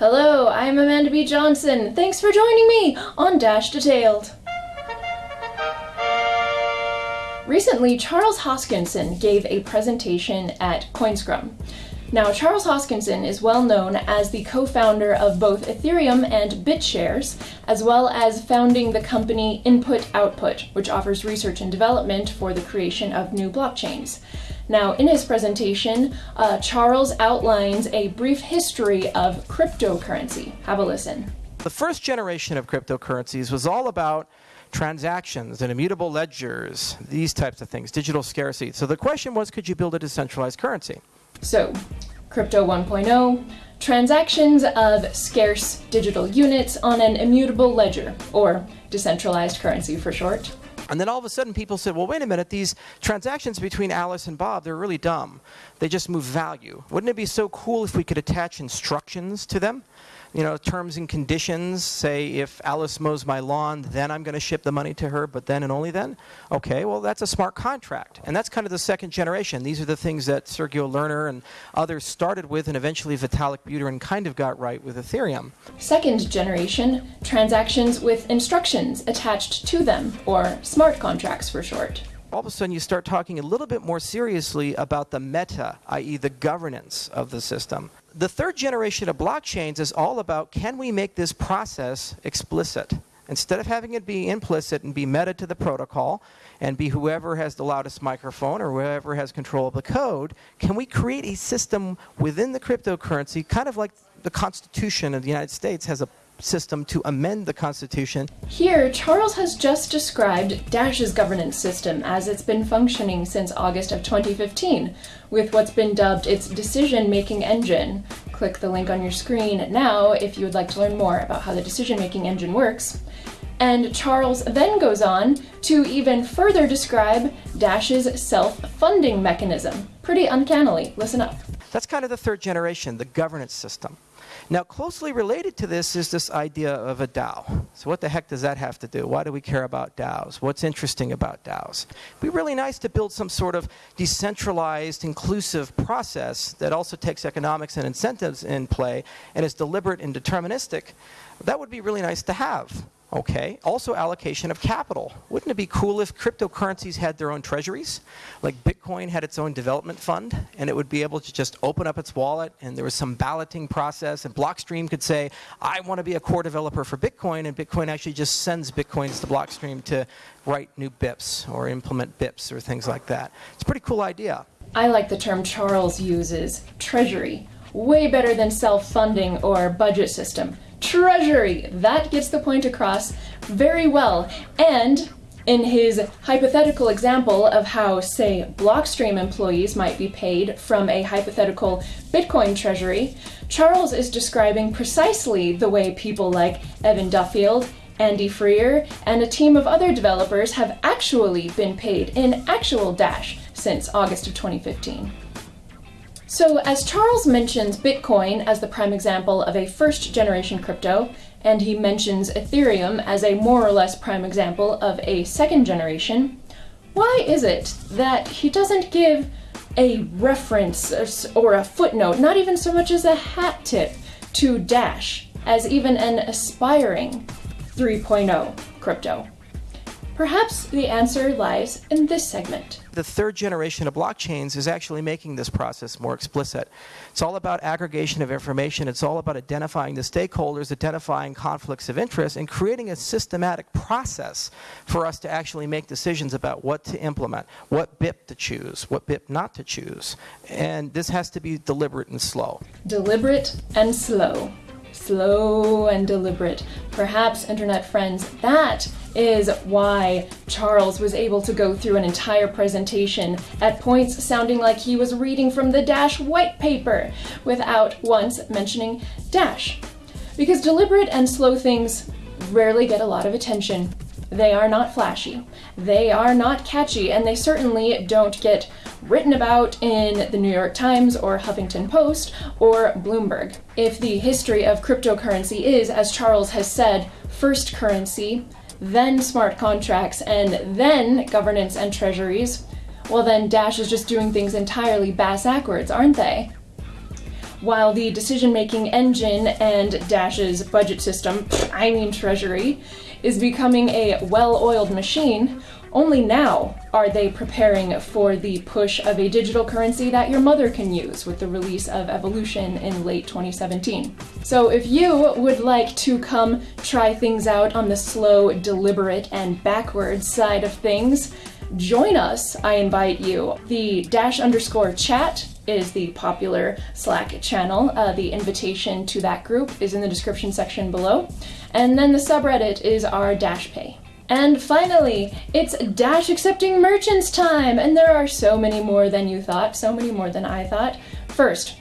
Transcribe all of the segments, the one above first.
Hello, I'm Amanda B. Johnson. Thanks for joining me on Dash Detailed. Recently, Charles Hoskinson gave a presentation at CoinScrum. Now, Charles Hoskinson is well known as the co-founder of both Ethereum and BitShares, as well as founding the company Input Output, which offers research and development for the creation of new blockchains. Now, in his presentation, uh, Charles outlines a brief history of cryptocurrency. Have a listen. The first generation of cryptocurrencies was all about transactions and immutable ledgers, these types of things, digital scarcity. So the question was, could you build a decentralized currency? So, Crypto 1.0, transactions of scarce digital units on an immutable ledger, or decentralized currency for short. And then all of a sudden people said, well, wait a minute, these transactions between Alice and Bob, they're really dumb. They just move value. Wouldn't it be so cool if we could attach instructions to them? You know, terms and conditions, say if Alice mows my lawn, then I'm going to ship the money to her, but then and only then? Okay, well, that's a smart contract. And that's kind of the second generation. These are the things that Sergio Lerner and others started with, and eventually Vitalik Buterin kind of got right with Ethereum. Second generation, transactions with instructions attached to them, or smart contracts for short all of a sudden you start talking a little bit more seriously about the meta, i.e., the governance of the system the third generation of blockchains is all about can we make this process explicit? Instead of having it be implicit and be meta to the protocol and be whoever has the loudest microphone or whoever has control of the code, can we create a system within the cryptocurrency, kind of like the Constitution of the United States has a system to amend the Constitution. Here, Charles has just described Dash's governance system as it's been functioning since August of 2015, with what's been dubbed its decision-making engine. Click the link on your screen now if you would like to learn more about how the decision-making engine works. And Charles then goes on to even further describe Dash's self-funding mechanism. Pretty uncannily. Listen up. That's kind of the third generation, the governance system. Now, closely related to this is this idea of a DAO. So what the heck does that have to do? Why do we care about DAOs? What's interesting about DAOs? It'd be really nice to build some sort of decentralized, inclusive process that also takes economics and incentives in play and is deliberate and deterministic. That would be really nice to have. Okay. Also allocation of capital. Wouldn't it be cool if cryptocurrencies had their own treasuries? Like Bitcoin had its own development fund and it would be able to just open up its wallet and there was some balloting process and Blockstream could say, I want to be a core developer for Bitcoin and Bitcoin actually just sends Bitcoins to Blockstream to write new BIPs or implement BIPs or things like that. It's a pretty cool idea. I like the term Charles uses, treasury. Way better than self-funding or budget system treasury. That gets the point across very well. And in his hypothetical example of how, say, Blockstream employees might be paid from a hypothetical Bitcoin treasury, Charles is describing precisely the way people like Evan Duffield, Andy Freer, and a team of other developers have actually been paid in actual Dash since August of 2015. So as Charles mentions Bitcoin as the prime example of a first generation crypto, and he mentions Ethereum as a more or less prime example of a second generation, why is it that he doesn't give a reference or a footnote, not even so much as a hat tip, to Dash as even an aspiring 3.0 crypto? Perhaps the answer lies in this segment. The third generation of blockchains is actually making this process more explicit. It's all about aggregation of information. It's all about identifying the stakeholders, identifying conflicts of interest, and creating a systematic process for us to actually make decisions about what to implement, what BIP to choose, what BIP not to choose. And this has to be deliberate and slow. Deliberate and slow slow and deliberate. Perhaps, internet friends, that is why Charles was able to go through an entire presentation at points sounding like he was reading from the Dash white paper without once mentioning Dash. Because deliberate and slow things rarely get a lot of attention. They are not flashy, they are not catchy, and they certainly don't get written about in the New York Times or Huffington Post or Bloomberg. If the history of cryptocurrency is, as Charles has said, first currency, then smart contracts, and then governance and treasuries, well then Dash is just doing things entirely bass backwards, aren't they? while the decision making engine and Dash's budget system, I mean Treasury, is becoming a well oiled machine, only now are they preparing for the push of a digital currency that your mother can use with the release of Evolution in late 2017. So, if you would like to come try things out on the slow, deliberate, and backwards side of things, join us, I invite you. The dash underscore chat is the popular Slack channel. Uh, the invitation to that group is in the description section below. And then the subreddit is our Dash Pay. And finally, it's Dash accepting merchants time! And there are so many more than you thought, so many more than I thought. First,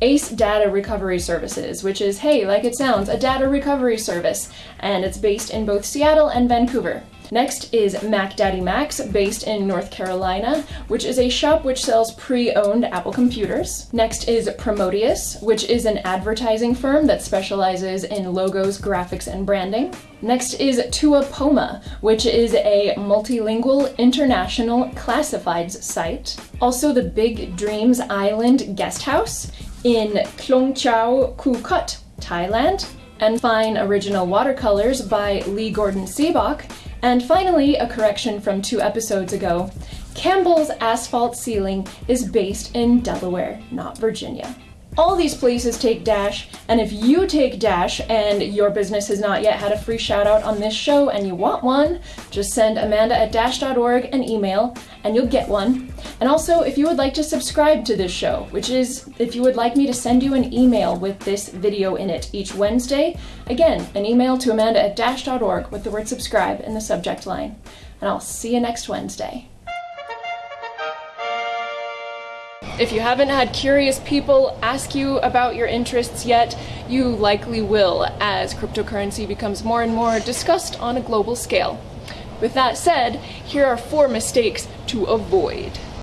ACE Data Recovery Services, which is, hey, like it sounds, a data recovery service, and it's based in both Seattle and Vancouver. Next is Mac Daddy Max, based in North Carolina, which is a shop which sells pre owned Apple computers. Next is Promoteus, which is an advertising firm that specializes in logos, graphics, and branding. Next is Tuapoma, which is a multilingual international classifieds site. Also, the Big Dreams Island Guest House in Klong Chau Kut, Thailand. And fine original watercolors by Lee Gordon Seabach and finally, a correction from two episodes ago Campbell's Asphalt Sealing is based in Delaware, not Virginia. All these places take Dash, and if you take Dash and your business has not yet had a free shout out on this show and you want one, just send Amanda at dash.org an email and you'll get one. And also, if you would like to subscribe to this show, which is if you would like me to send you an email with this video in it each Wednesday, again, an email to Amanda at dash.org with the word subscribe in the subject line. And I'll see you next Wednesday. If you haven't had curious people ask you about your interests yet, you likely will as cryptocurrency becomes more and more discussed on a global scale. With that said, here are four mistakes to avoid.